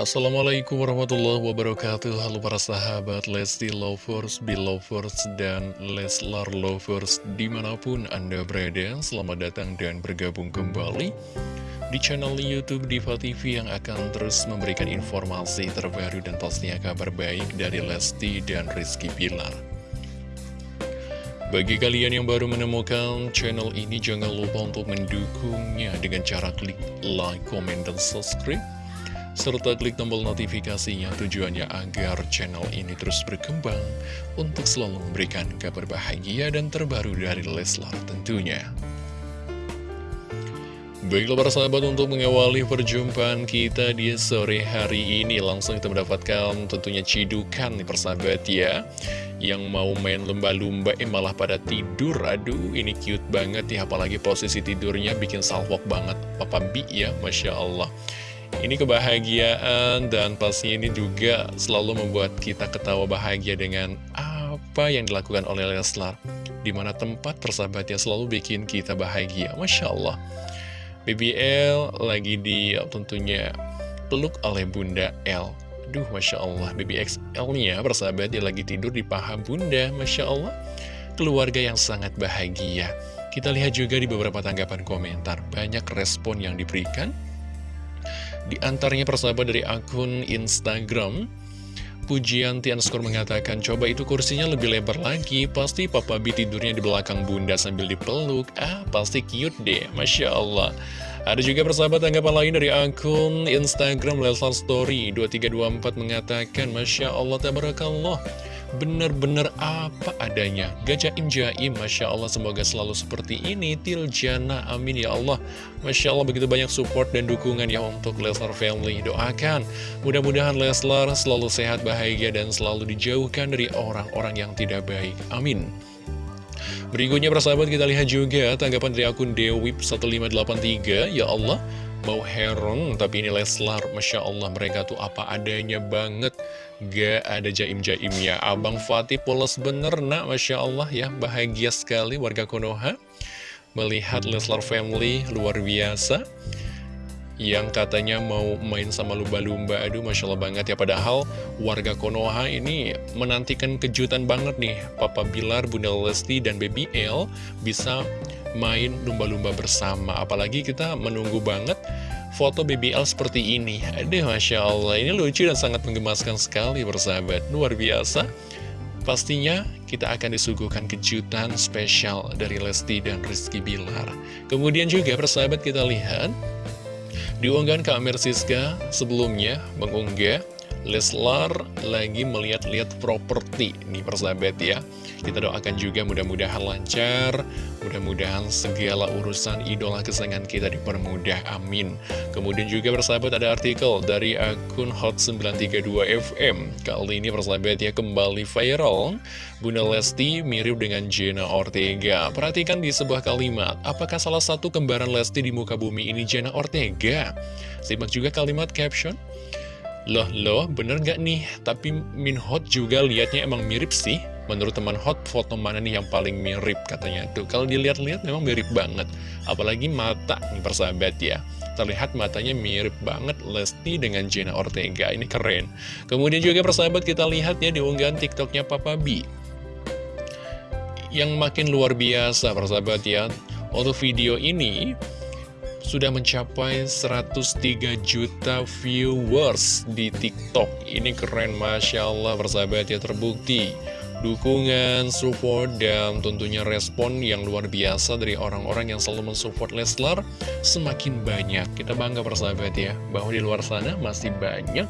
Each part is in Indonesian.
Assalamualaikum warahmatullahi wabarakatuh. Halo para sahabat Lesti Lovers, Belovers, dan Leslar Lovers Di mana pun Anda berada, selamat datang dan bergabung kembali Di channel Youtube Diva TV yang akan terus memberikan informasi terbaru dan pastinya kabar baik dari Lesti dan Rizky Pilar bagi kalian yang baru menemukan channel ini, jangan lupa untuk mendukungnya dengan cara klik like, comment, dan subscribe serta klik tombol notifikasinya tujuannya agar channel ini terus berkembang untuk selalu memberikan kabar bahagia dan terbaru dari Leslar tentunya. Baiklah para sahabat untuk mengawali perjumpaan kita di sore hari ini Langsung kita mendapatkan tentunya cidukan nih persahabat ya. Yang mau main lumba-lumba eh malah pada tidur. Aduh ini cute banget ya apalagi posisi tidurnya bikin salvok banget. Papa Bi ya Masya Allah ini kebahagiaan dan pasti ini juga selalu membuat kita ketawa bahagia dengan apa yang dilakukan oleh Leslar. Di mana tempat persahabatnya selalu bikin kita bahagia. Masya Allah. BBL lagi di tentunya peluk oleh Bunda L. Duh, Masya Allah, BBXL-nya persahabat dia lagi tidur di paha Bunda. Masya Allah, keluarga yang sangat bahagia. Kita lihat juga di beberapa tanggapan komentar, banyak respon yang diberikan di antaranya persahabat dari akun Instagram, Pujianti underscore mengatakan, coba itu kursinya lebih lebar lagi, pasti Papa B tidurnya di belakang bunda sambil dipeluk. Ah, pasti cute deh, Masya Allah. Ada juga persahabat tanggapan lain dari akun Instagram Leslar Story 2324 mengatakan, Masya Allah, tabarakallah. Bener-bener apa adanya. Gajaim jaim Masya Allah semoga selalu seperti ini. Tiljana amin ya Allah. Masya Allah begitu banyak support dan dukungan ya untuk Leslar Family. Doakan. Mudah-mudahan Leslar selalu sehat bahagia dan selalu dijauhkan dari orang-orang yang tidak baik. Amin. Berikutnya persahabat kita lihat juga tanggapan dari akun Dewip1583 Ya Allah mau heron tapi ini Leslar. Masya Allah mereka tuh apa adanya banget. Gak ada jaim-jaimnya. Abang Fatih polos bener nak. Masya Allah ya. Bahagia sekali warga Konoha melihat Leslar family luar biasa yang katanya mau main sama lumba-lumba. Aduh Masya Allah banget ya. Padahal warga Konoha ini menantikan kejutan banget nih. Papa Bilar, Bunda Lesti, dan Baby L bisa main lumba-lumba bersama. Apalagi kita menunggu banget foto BBL seperti ini. Aduh Masya Allah. Ini lucu dan sangat menggemaskan sekali bersahabat Luar biasa. Pastinya kita akan disuguhkan kejutan spesial dari Lesti dan Rizky Bilar. Kemudian juga persahabat kita lihat Di unggahan Kak Mersiska sebelumnya mengunggah Leslar lagi melihat-lihat properti nih persahabat ya. Kita doakan juga mudah-mudahan lancar Mudah-mudahan segala urusan idola kesayangan kita dipermudah, amin. Kemudian juga persahabat ada artikel dari akun Hot932FM Kali ini persahabat ya kembali viral. Bunda Lesti mirip dengan Jenna Ortega. Perhatikan di sebuah kalimat Apakah salah satu kembaran Lesti di muka bumi ini Jenna Ortega? Simak juga kalimat caption Loh, loh, bener gak nih? Tapi Min Hot juga liatnya emang mirip sih. Menurut teman Hot, foto mana nih yang paling mirip katanya tuh. Kalau dilihat-lihat memang mirip banget. Apalagi mata nih persahabat ya. Terlihat matanya mirip banget Lesti dengan Jenna Ortega. Ini keren. Kemudian juga persahabat kita lihat ya di unggahan TikToknya Papa B. Yang makin luar biasa persahabat ya. Untuk video ini sudah mencapai 103 juta viewers di TikTok. Ini keren, Masya Allah, persahabat ya terbukti. Dukungan, support, dan tentunya respon yang luar biasa dari orang-orang yang selalu mensupport Leslar semakin banyak. Kita bangga persahabat ya, bahwa di luar sana masih banyak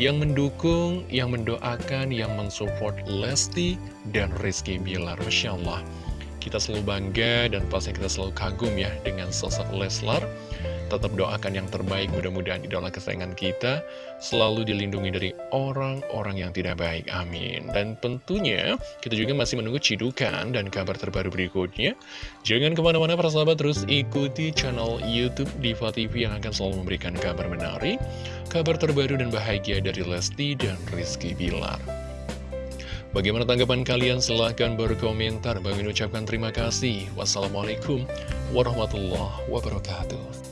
yang mendukung, yang mendoakan, yang mensupport Lesti dan Rizky Bilar. Masya Allah kita selalu bangga dan pasti kita selalu kagum ya dengan sosok Leslar. Tetap doakan yang terbaik, mudah-mudahan idola kesayangan kita selalu dilindungi dari orang-orang yang tidak baik. Amin. Dan tentunya kita juga masih menunggu cidukan dan kabar terbaru berikutnya. Jangan ke mana-mana para sahabat, terus ikuti channel Youtube Diva TV yang akan selalu memberikan kabar menarik, kabar terbaru dan bahagia dari Lesti dan Rizky Bilar. Bagaimana tanggapan kalian? Silahkan berkomentar. Bagi ucapkan terima kasih. Wassalamualaikum warahmatullahi wabarakatuh.